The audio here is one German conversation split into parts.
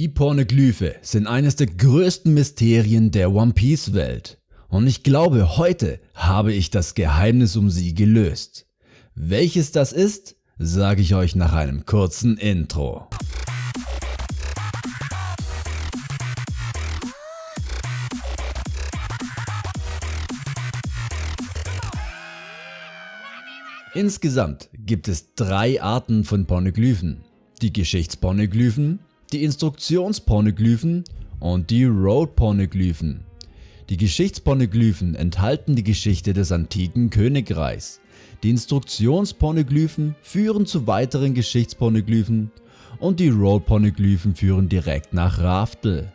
Die Pornoglyphe sind eines der größten Mysterien der One Piece Welt und ich glaube heute habe ich das Geheimnis um sie gelöst. Welches das ist, sage ich euch nach einem kurzen Intro. Insgesamt gibt es drei Arten von Pornoglyphen. Die Geschichtspornoglyphen, die Instruktionspornoglyphen und die Road-Pornoglyphen. Die Geschichtspornoglyphen enthalten die Geschichte des antiken Königreichs. Die Instruktionspornoglyphen führen zu weiteren Geschichtspornoglyphen und die Road-Pornoglyphen führen direkt nach Raftel.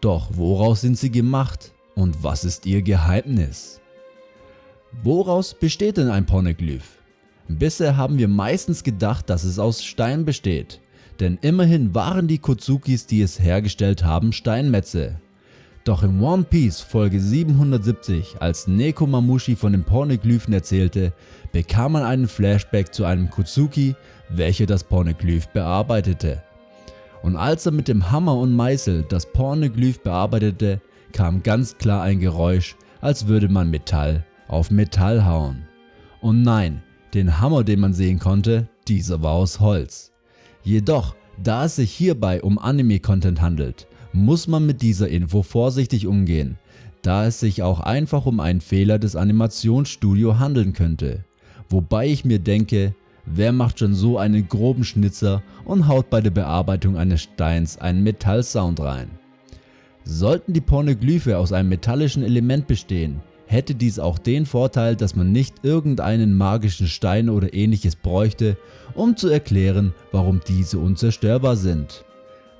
Doch woraus sind sie gemacht und was ist ihr Geheimnis? Woraus besteht denn ein Pornoglyph? Bisher haben wir meistens gedacht, dass es aus Stein besteht, denn immerhin waren die Kotsukis, die es hergestellt haben, Steinmetze. Doch in One Piece Folge 770, als Nekomamushi von den Pornoglyphen erzählte, bekam man einen Flashback zu einem Kotsuki, welcher das Pornoglyph bearbeitete. Und als er mit dem Hammer und Meißel das Pornoglyph bearbeitete, kam ganz klar ein Geräusch, als würde man Metall auf Metall hauen. Und nein, den Hammer den man sehen konnte, dieser war aus Holz. Jedoch, da es sich hierbei um Anime-Content handelt, muss man mit dieser Info vorsichtig umgehen, da es sich auch einfach um einen Fehler des Animationsstudio handeln könnte. Wobei ich mir denke, wer macht schon so einen groben Schnitzer und haut bei der Bearbeitung eines Steins einen Metallsound rein. Sollten die Pornoglyphe aus einem metallischen Element bestehen, hätte dies auch den Vorteil, dass man nicht irgendeinen magischen Stein oder ähnliches bräuchte, um zu erklären, warum diese unzerstörbar sind.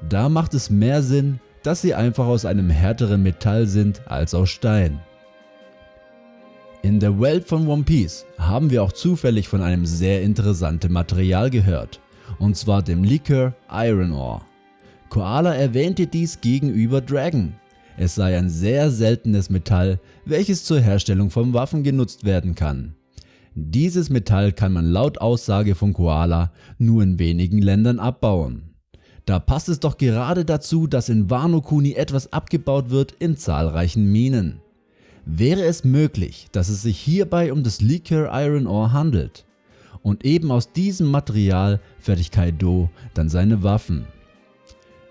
Da macht es mehr Sinn, dass sie einfach aus einem härteren Metall sind als aus Stein. In der Welt von One Piece haben wir auch zufällig von einem sehr interessanten Material gehört, und zwar dem Liquor Iron Ore. Koala erwähnte dies gegenüber Dragon, es sei ein sehr seltenes Metall, welches zur Herstellung von Waffen genutzt werden kann. Dieses Metall kann man laut Aussage von Koala nur in wenigen Ländern abbauen. Da passt es doch gerade dazu, dass in Wano Kuni etwas abgebaut wird in zahlreichen Minen. Wäre es möglich, dass es sich hierbei um das Liquor Iron Ore handelt? Und eben aus diesem Material fertigt Kaido dann seine Waffen.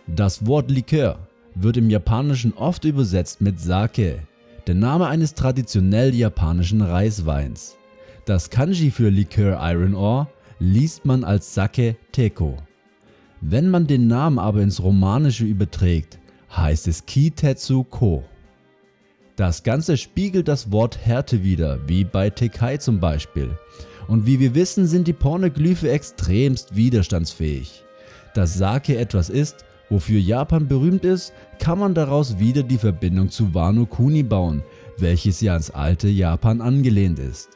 Das Wort Likör wird im Japanischen oft übersetzt mit Sake, der Name eines traditionell japanischen Reisweins. Das Kanji für Likör Iron Ore liest man als Sake Teko. Wenn man den Namen aber ins Romanische überträgt, heißt es Kitetsu Ko. Das Ganze spiegelt das Wort Härte wider, wie bei Tekai zum Beispiel. Und wie wir wissen sind die Pornoglyphe extremst widerstandsfähig. Dass Sake etwas ist, Wofür Japan berühmt ist, kann man daraus wieder die Verbindung zu Wano Kuni bauen, welches ja ans alte Japan angelehnt ist.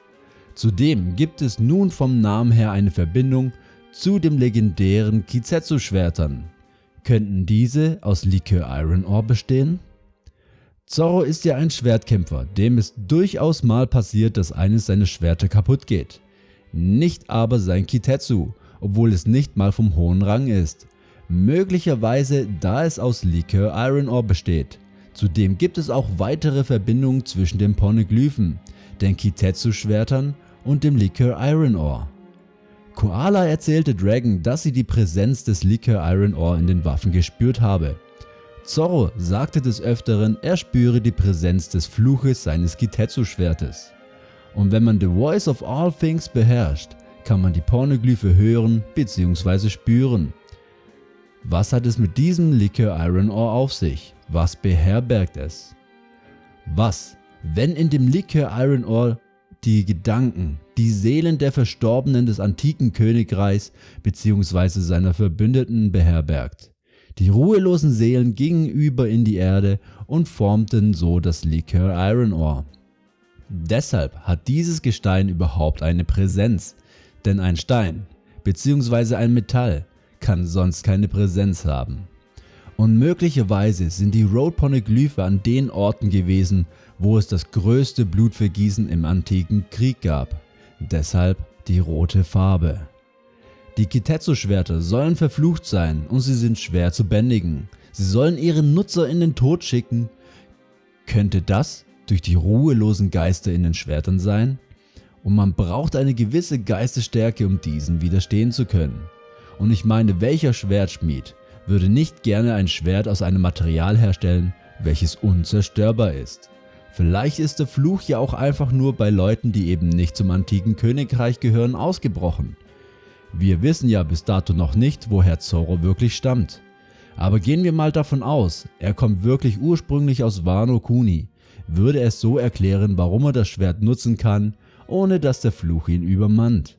Zudem gibt es nun vom Namen her eine Verbindung zu den legendären Kizetsu Schwertern. Könnten diese aus Likör Iron Ore bestehen? Zorro ist ja ein Schwertkämpfer, dem es durchaus mal passiert, dass eines seiner Schwerter kaputt geht. Nicht aber sein Kitetsu, obwohl es nicht mal vom hohen Rang ist möglicherweise da es aus Likör Iron Ore besteht. Zudem gibt es auch weitere Verbindungen zwischen den Pornoglyphen, den Kitetsu Schwertern und dem Likör Iron Ore. Koala erzählte Dragon, dass sie die Präsenz des Likör Iron Ore in den Waffen gespürt habe. Zorro sagte des Öfteren, er spüre die Präsenz des Fluches seines Kitetsu Schwertes. Und wenn man The Voice of All Things beherrscht, kann man die Pornoglyphe hören bzw. spüren. Was hat es mit diesem Likör Iron Ore auf sich? Was beherbergt es? Was, wenn in dem Likör Iron Ore die Gedanken, die Seelen der Verstorbenen des antiken Königreichs bzw. seiner Verbündeten beherbergt? Die ruhelosen Seelen gingen über in die Erde und formten so das Likör Iron Ore. Deshalb hat dieses Gestein überhaupt eine Präsenz, denn ein Stein bzw. ein Metall kann sonst keine Präsenz haben. Und möglicherweise sind die Road-Poneglyphe an den Orten gewesen, wo es das größte Blutvergießen im antiken Krieg gab. Deshalb die rote Farbe. Die Kitetsu-Schwerter sollen verflucht sein und sie sind schwer zu bändigen. Sie sollen ihren Nutzer in den Tod schicken. Könnte das durch die ruhelosen Geister in den Schwertern sein? Und man braucht eine gewisse Geistesstärke, um diesen widerstehen zu können. Und ich meine, welcher Schwertschmied würde nicht gerne ein Schwert aus einem Material herstellen, welches unzerstörbar ist? Vielleicht ist der Fluch ja auch einfach nur bei Leuten, die eben nicht zum antiken Königreich gehören, ausgebrochen. Wir wissen ja bis dato noch nicht, woher Zorro wirklich stammt. Aber gehen wir mal davon aus, er kommt wirklich ursprünglich aus Wano Kuni, würde es so erklären, warum er das Schwert nutzen kann, ohne dass der Fluch ihn übermannt.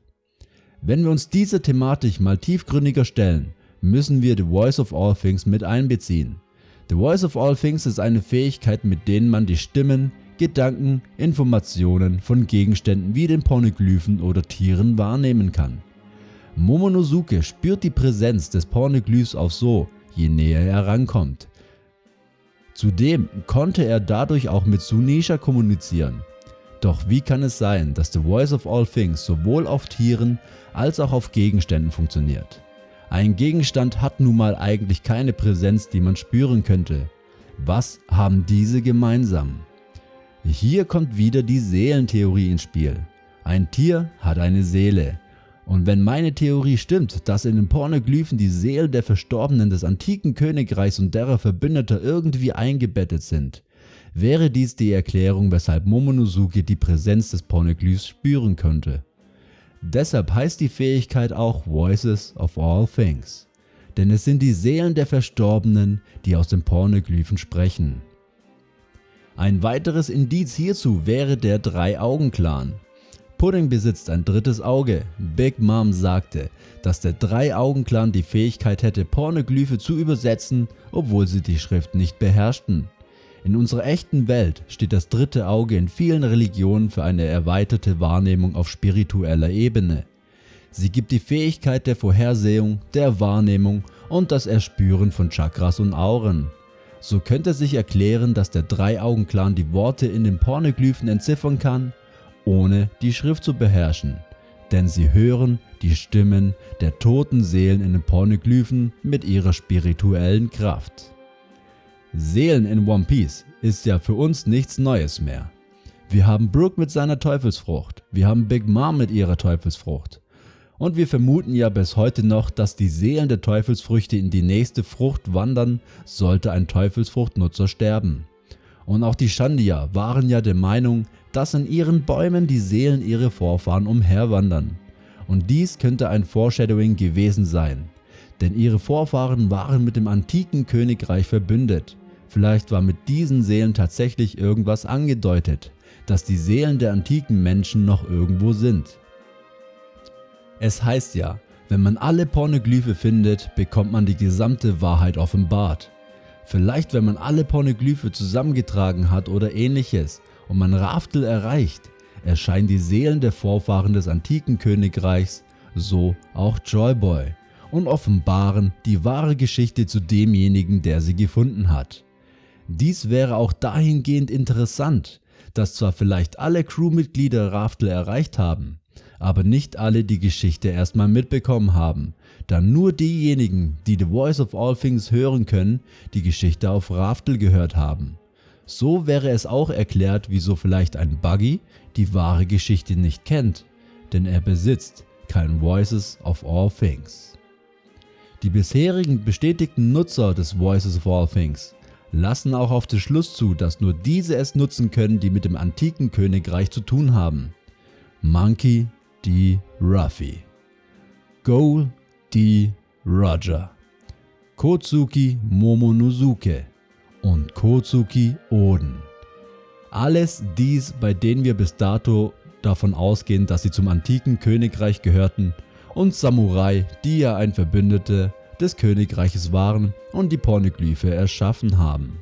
Wenn wir uns dieser Thematik mal tiefgründiger stellen, müssen wir The Voice of All Things mit einbeziehen. The Voice of All Things ist eine Fähigkeit, mit denen man die Stimmen, Gedanken, Informationen von Gegenständen wie den Pornoglyphen oder Tieren wahrnehmen kann. Momonosuke spürt die Präsenz des Pornoglyphs auch so, je näher er rankommt. Zudem konnte er dadurch auch mit Sunisha kommunizieren. Doch wie kann es sein, dass The Voice of All Things sowohl auf Tieren als auch auf Gegenständen funktioniert? Ein Gegenstand hat nun mal eigentlich keine Präsenz, die man spüren könnte. Was haben diese gemeinsam? Hier kommt wieder die Seelentheorie ins Spiel. Ein Tier hat eine Seele. Und wenn meine Theorie stimmt, dass in den Pornoglyphen die Seelen der Verstorbenen des antiken Königreichs und derer Verbündeter irgendwie eingebettet sind, wäre dies die Erklärung, weshalb Momonosuke die Präsenz des Pornoglyphs spüren könnte. Deshalb heißt die Fähigkeit auch Voices of All Things, denn es sind die Seelen der Verstorbenen, die aus den Pornoglyphen sprechen. Ein weiteres Indiz hierzu wäre der Drei-Augen-Clan. Pudding besitzt ein drittes Auge. Big Mom sagte, dass der Drei-Augen-Clan die Fähigkeit hätte Pornoglyphe zu übersetzen, obwohl sie die Schrift nicht beherrschten. In unserer echten Welt steht das dritte Auge in vielen Religionen für eine erweiterte Wahrnehmung auf spiritueller Ebene. Sie gibt die Fähigkeit der Vorhersehung, der Wahrnehmung und das Erspüren von Chakras und Auren. So könnte sich erklären, dass der Drei-Augen-Clan die Worte in den Pornoglyphen entziffern kann, ohne die Schrift zu beherrschen, denn sie hören die Stimmen der toten Seelen in den Pornoglyphen mit ihrer spirituellen Kraft. Seelen in One Piece ist ja für uns nichts Neues mehr. Wir haben Brook mit seiner Teufelsfrucht, wir haben Big Mom mit ihrer Teufelsfrucht. Und wir vermuten ja bis heute noch, dass die Seelen der Teufelsfrüchte in die nächste Frucht wandern, sollte ein Teufelsfruchtnutzer sterben. Und auch die Shandia waren ja der Meinung, dass in ihren Bäumen die Seelen ihrer Vorfahren umherwandern. Und dies könnte ein Foreshadowing gewesen sein, denn ihre Vorfahren waren mit dem antiken Königreich verbündet. Vielleicht war mit diesen Seelen tatsächlich irgendwas angedeutet, dass die Seelen der antiken Menschen noch irgendwo sind. Es heißt ja, wenn man alle Pornoglyphe findet, bekommt man die gesamte Wahrheit offenbart. Vielleicht wenn man alle Pornoglyphe zusammengetragen hat oder ähnliches und man Raftel erreicht, erscheinen die Seelen der Vorfahren des antiken Königreichs, so auch Joyboy, und offenbaren die wahre Geschichte zu demjenigen, der sie gefunden hat. Dies wäre auch dahingehend interessant, dass zwar vielleicht alle Crewmitglieder Raftel erreicht haben, aber nicht alle die Geschichte erstmal mitbekommen haben, da nur diejenigen, die The Voice of All Things hören können, die Geschichte auf Raftel gehört haben. So wäre es auch erklärt, wieso vielleicht ein Buggy die wahre Geschichte nicht kennt, denn er besitzt kein Voices of All Things. Die bisherigen bestätigten Nutzer des Voices of All Things lassen auch auf den Schluss zu, dass nur diese es nutzen können, die mit dem antiken Königreich zu tun haben. Monkey D. Ruffy, Goal D. Roger, Kotsuki Momonosuke und Kotsuki Oden. Alles dies, bei denen wir bis dato davon ausgehen, dass sie zum antiken Königreich gehörten und Samurai, die ja ein Verbündete des Königreiches waren und die Pornoglyphe erschaffen haben.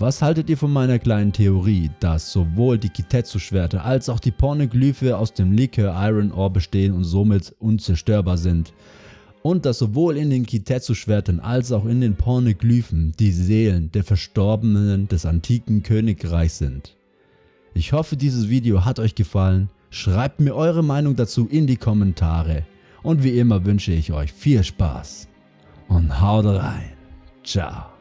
Was haltet ihr von meiner kleinen Theorie, dass sowohl die Kitetsu-Schwerter als auch die Pornoglyphe aus dem Likör Iron Ore bestehen und somit unzerstörbar sind? Und dass sowohl in den Kitetsu-Schwertern als auch in den Pornoglyphen die Seelen der Verstorbenen des antiken Königreichs sind? Ich hoffe dieses Video hat euch gefallen, schreibt mir eure Meinung dazu in die Kommentare und wie immer wünsche ich euch viel Spaß und haut rein. Ciao.